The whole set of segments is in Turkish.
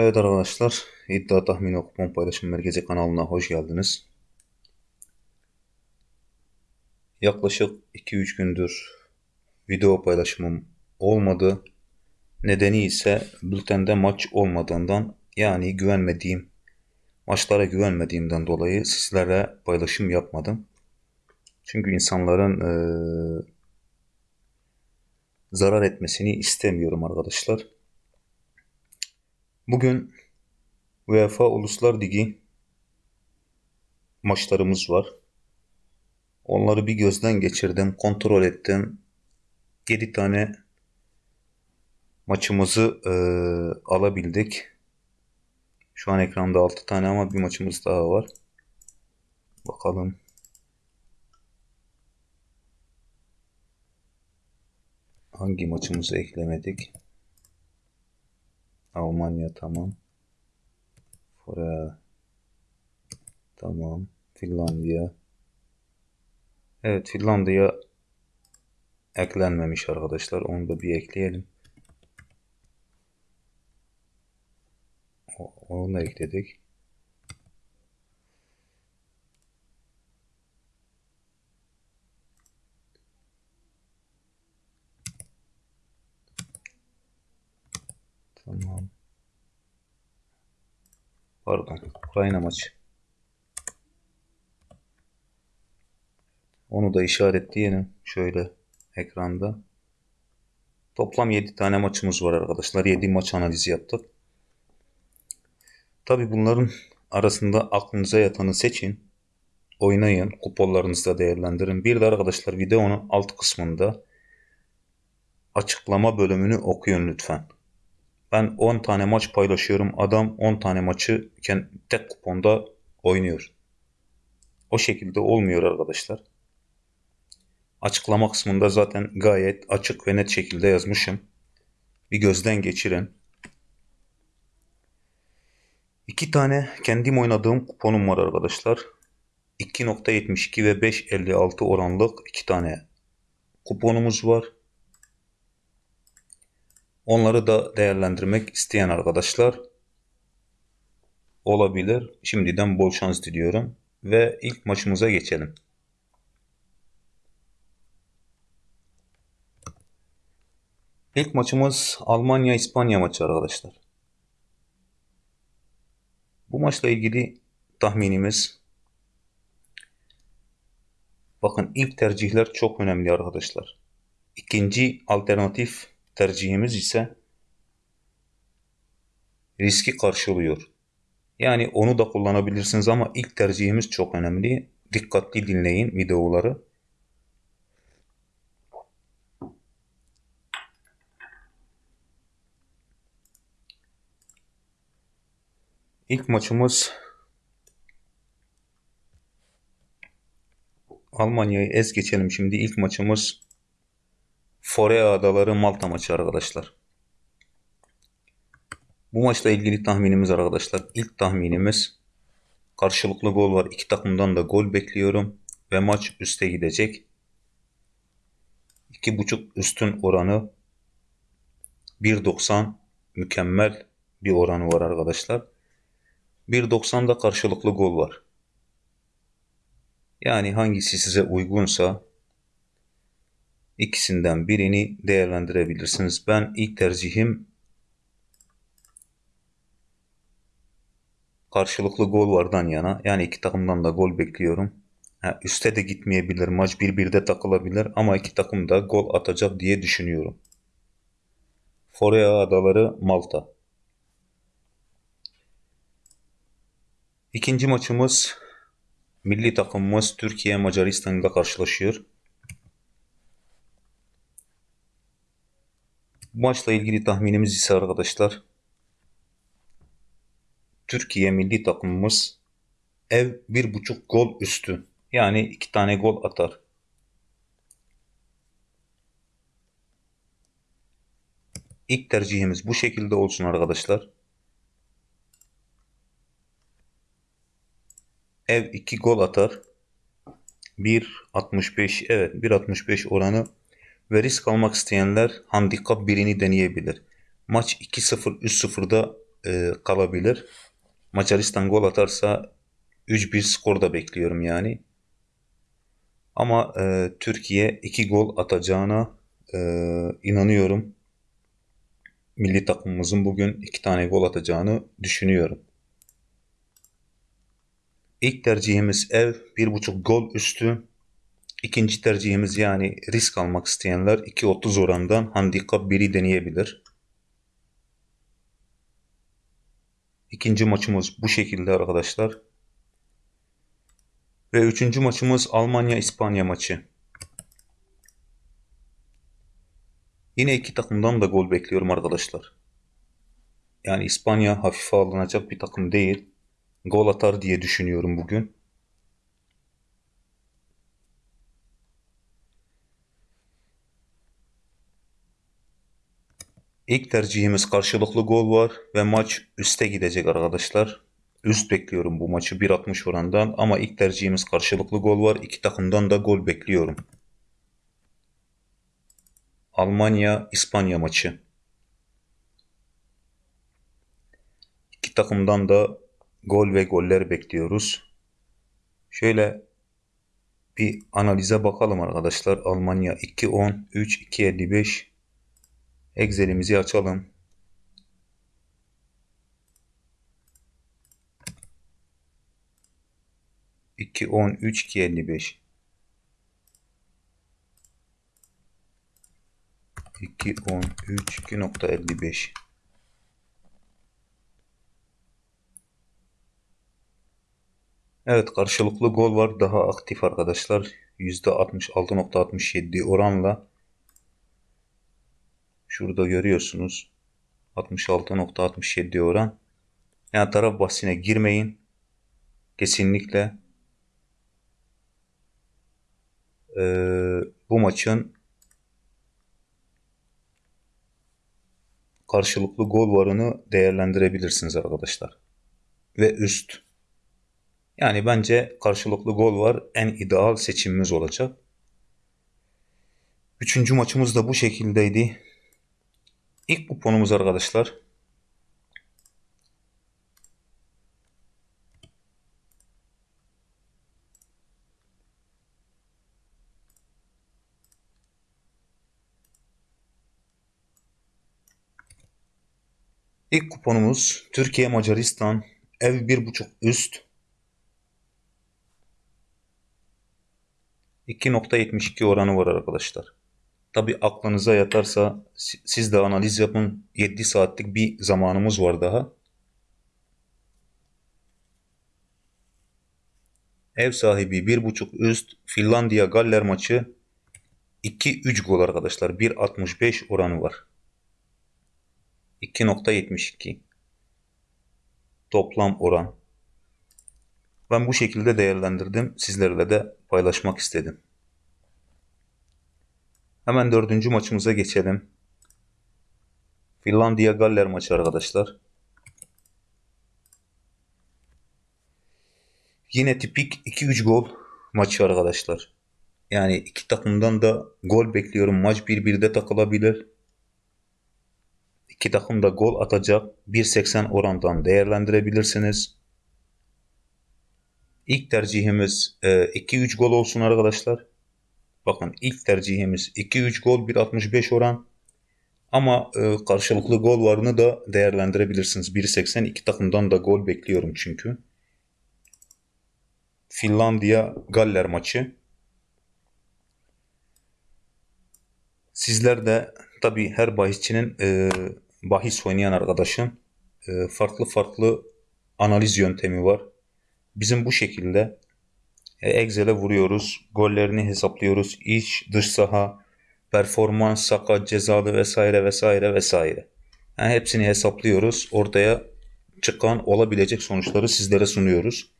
Evet arkadaşlar, İddia Tahmini Kupon Paylaşım Merkezi kanalına hoş geldiniz. Yaklaşık 2-3 gündür video paylaşımım olmadı. Nedeni ise bültende maç olmadığından yani güvenmediğim, maçlara güvenmediğimden dolayı sizlere paylaşım yapmadım. Çünkü insanların eee, zarar etmesini istemiyorum arkadaşlar. Bugün UEFA Uluslar Ligi maçlarımız var. Onları bir gözden geçirdim, kontrol ettim. 7 tane maçımızı eee, alabildik. Şu an ekranda 6 tane ama bir maçımız daha var. Bakalım. Hangi maçımızı eklemedik? Almanya tamam. Kore tamam. Finlandiya. Evet Finlandiya eklenmemiş arkadaşlar. Onu da bir ekleyelim. O- Onu da ekledik. Tamam. Pardon. Ukrayna maçı. Onu da işaretleyelim. Şöyle ekranda. Toplam 7 tane maçımız var arkadaşlar. 7 maç analizi yaptık. Tabi bunların arasında aklınıza yatanı seçin. Oynayın. Kuponlarınızı da değerlendirin. Bir de arkadaşlar videonun alt kısmında açıklama bölümünü okuyun lütfen. Ben 10 tane maç paylaşıyorum. Adam 10 tane maçı tek kuponda oynuyor. O şekilde olmuyor arkadaşlar. Açıklama kısmında zaten gayet açık ve net şekilde yazmışım. Bir gözden geçirin. İki tane kendim oynadığım kuponum var arkadaşlar. 2.72 ve 5.56 oranlık iki tane kuponumuz var. Onları da değerlendirmek isteyen arkadaşlar olabilir. Şimdiden bol şans diliyorum. Ve ilk maçımıza geçelim. İlk maçımız Almanya-İspanya maçı arkadaşlar. Bu maçla ilgili tahminimiz bakın ilk tercihler çok önemli arkadaşlar. İkinci alternatif tercihimiz ise riski karşılıyor. Yani onu da kullanabilirsiniz ama ilk tercihimiz çok önemli. Dikkatli dinleyin videoları. İlk maçımız Almanya'yı es geçelim şimdi. İlk maçımız Fore Adaları Malta maçı arkadaşlar. Bu maçla ilgili tahminimiz arkadaşlar. İlk tahminimiz karşılıklı gol var. İki takımdan da gol bekliyorum. Ve maç üste gidecek. 2.5 üstün oranı 1.90 mükemmel bir oranı var arkadaşlar. 1.90'da karşılıklı gol var. Yani hangisi size uygunsa ikisinden birini değerlendirebilirsiniz. Ben ilk tercihim karşılıklı gol vardan yana. Yani iki takımdan da gol bekliyorum. Ha, üste de gitmeyebilir. Maç 1-1'de takılabilir ama iki takım da gol atacak diye düşünüyorum. Forea Adaları Malta. İkinci maçımız milli takımımız Türkiye Macaristan'la karşılaşıyor. Bu maçla ilgili tahminimiz ise arkadaşlar Türkiye milli takımımız ev bir buçuk gol üstü. Yani iki tane gol atar. İlk tercihimiz bu şekilde olsun arkadaşlar. Ev 2 gol atar. 1.65 evet 1.65 oranı ve risk almak isteyenler handikap birini deneyebilir. Maç 2-0 3-0'da e, kalabilir. Macaristan gol atarsa 3-1 skor da bekliyorum yani. Ama e, Türkiye 2 gol atacağına e, inanıyorum. Milli takımımızın bugün 2 tane gol atacağını düşünüyorum. İlk tercihimiz ev 1.5 gol üstü. İkinci tercihimiz yani risk almak isteyenler 2.30 orandan handikap 1'i deneyebilir. İkinci maçımız bu şekilde arkadaşlar. Ve üçüncü maçımız Almanya-İspanya maçı. Yine iki takımdan da gol bekliyorum arkadaşlar. Yani İspanya hafife alınacak bir takım değil. Gol atar diye düşünüyorum bugün. İlk tercihimiz karşılıklı gol var ve maç üste gidecek arkadaşlar. Üst bekliyorum bu maçı 1.60 orandan ama ilk tercihimiz karşılıklı gol var. İki takımdan da gol bekliyorum. Almanya İspanya maçı. İki takımdan da gol ve goller bekliyoruz. Şöyle bir analize bakalım arkadaşlar. Almanya 2.10, 3, 2.55. Excel'imizi açalım. 2 10 3 2 55 2 10 3 2.55 Evet karşılıklı gol var. Daha aktif arkadaşlar. %66.67 oranla. Şurada görüyorsunuz. 66.67 oran. Yani taraf bahsine girmeyin. Kesinlikle. E, bu maçın karşılıklı gol varını değerlendirebilirsiniz arkadaşlar. Ve üst. Yani bence karşılıklı gol var en ideal seçimimiz olacak. Üçüncü maçımız da bu şekildeydi. İlk kuponumuz arkadaşlar İlk kuponumuz Türkiye Macaristan ev 1.5 üst 2.72 oranı var arkadaşlar. Tabi aklınıza yatarsa siz de analiz yapın. 7 saatlik bir zamanımız var daha. Ev sahibi 1.5 üst Finlandiya Galler maçı 2-3 gol arkadaşlar. 1.65 oranı var. 2.72 toplam oran. Ben bu şekilde değerlendirdim. Sizlerle de paylaşmak istedim. Hemen dördüncü maçımıza geçelim. Finlandiya Galler maçı arkadaşlar. Yine tipik 2-3 gol maçı arkadaşlar. Yani iki takımdan da gol bekliyorum. Maç 1-1'de takılabilir. İki takım da gol atacak 1.80 orandan değerlendirebilirsiniz. İlk tercihimiz 2-3 e, gol olsun arkadaşlar. Bakın ilk tercihimiz 2-3 gol 1.65 oran. Ama e, karşılıklı gol varını da değerlendirebilirsiniz. 1.80 iki takımdan da gol bekliyorum çünkü. Finlandiya Galler maçı. Sizler de tabi her bahisçinin e, bahis oynayan arkadaşın e, farklı farklı analiz yöntemi var. Bizim bu şekilde e, Excel'e vuruyoruz. Gollerini hesaplıyoruz. İç, dış saha, performans, sakat, cezalı vesaire vesaire vesaire. Yani hepsini hesaplıyoruz. Ortaya çıkan olabilecek sonuçları sizlere sunuyoruz.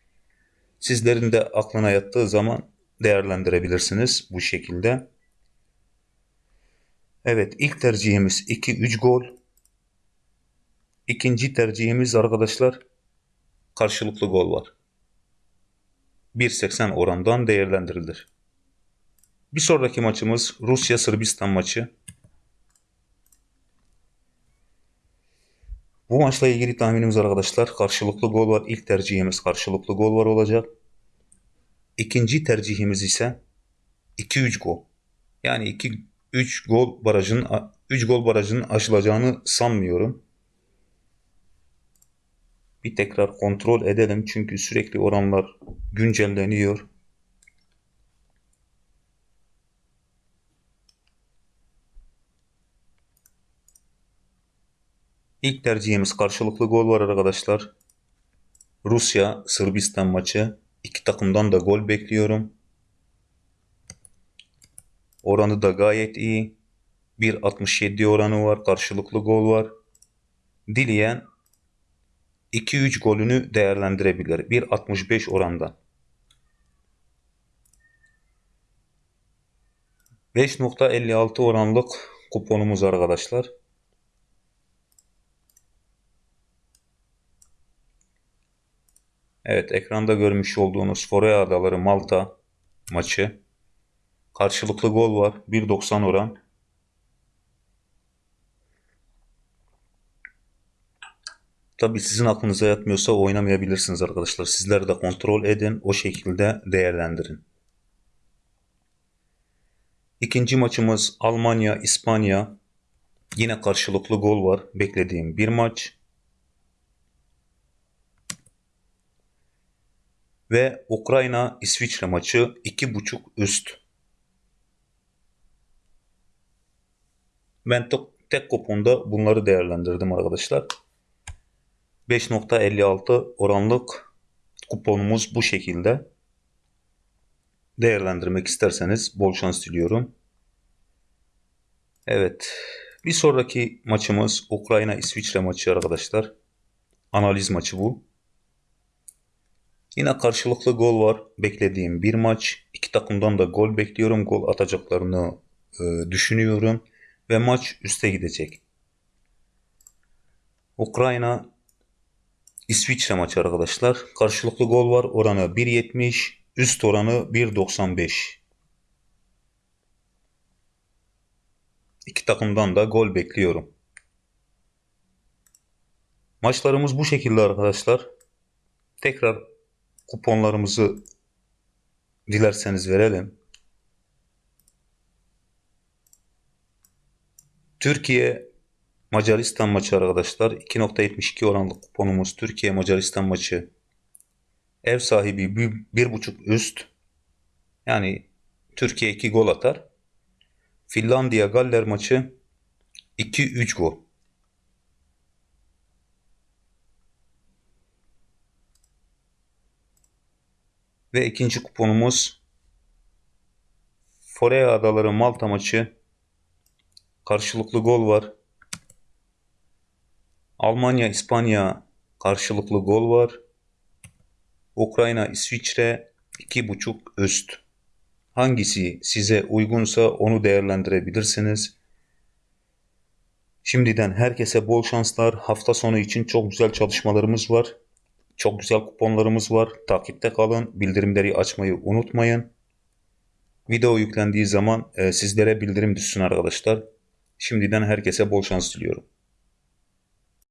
Sizlerin de aklına yattığı zaman değerlendirebilirsiniz bu şekilde. Evet ilk tercihimiz 2-3 gol. İkinci tercihimiz arkadaşlar karşılıklı gol var. 1.80 orandan değerlendirilir. Bir sonraki maçımız Rusya-Sırbistan maçı. Bu maçla ilgili tahminimiz arkadaşlar karşılıklı gol var. İlk tercihimiz karşılıklı gol var olacak. İkinci tercihimiz ise 2-3 gol. Yani 2 3 gol barajının 3 gol barajının aşılacağını sanmıyorum. Bir tekrar kontrol edelim çünkü sürekli oranlar güncelleniyor. İlk tercihimiz karşılıklı gol var arkadaşlar. Rusya Sırbistan maçı. İki takımdan da gol bekliyorum. Oranı da gayet iyi. 1.67 oranı var. Karşılıklı gol var. Dileyen 2-3 golünü değerlendirebilir. 1.65 orandan. 5.56 oranlık kuponumuz arkadaşlar. Evet ekranda görmüş olduğunuz Foray Adaları Malta maçı. Karşılıklı gol var. 1.90 oran. Tabii sizin aklınıza yatmıyorsa oynamayabilirsiniz arkadaşlar. Sizler de kontrol edin. O şekilde değerlendirin. İkinci maçımız Almanya, İspanya. Yine karşılıklı gol var. Beklediğim bir maç. Ve Ukrayna, İsviçre maçı 2.5 üst. Ben tek, tek kuponda bunları değerlendirdim arkadaşlar. 5.56 oranlık kuponumuz bu şekilde. Değerlendirmek isterseniz bol şans diliyorum. Evet. Bir sonraki maçımız Ukrayna İsviçre maçı arkadaşlar. Analiz maçı bu. Yine karşılıklı gol var. Beklediğim bir maç. İki takımdan da gol bekliyorum. Gol atacaklarını e, düşünüyorum. Ve maç üste gidecek. Ukrayna İsviçre maçı arkadaşlar. Karşılıklı gol var. Oranı 1.70. Üst oranı 1.95. İki takımdan da gol bekliyorum. Maçlarımız bu şekilde arkadaşlar. Tekrar kuponlarımızı dilerseniz verelim. Türkiye Macaristan maçı arkadaşlar. 2.72 oranlı kuponumuz Türkiye Macaristan maçı. Ev sahibi 1.5 üst. Yani Türkiye 2 gol atar. Finlandiya Galler maçı 2-3 gol. Ve ikinci kuponumuz Foray Adaları Malta maçı. Karşılıklı gol var. Almanya İspanya karşılıklı gol var. Ukrayna İsviçre 2.5 üst. Hangisi size uygunsa onu değerlendirebilirsiniz. Şimdiden herkese bol şanslar. Hafta sonu için çok güzel çalışmalarımız var. Çok güzel kuponlarımız var. Takipte kalın. Bildirimleri açmayı unutmayın. Video yüklendiği zaman e, sizlere bildirim düşsün arkadaşlar. Şimdiden herkese bol şans diliyorum.